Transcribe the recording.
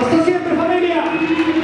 ¡Hasta siempre, familia!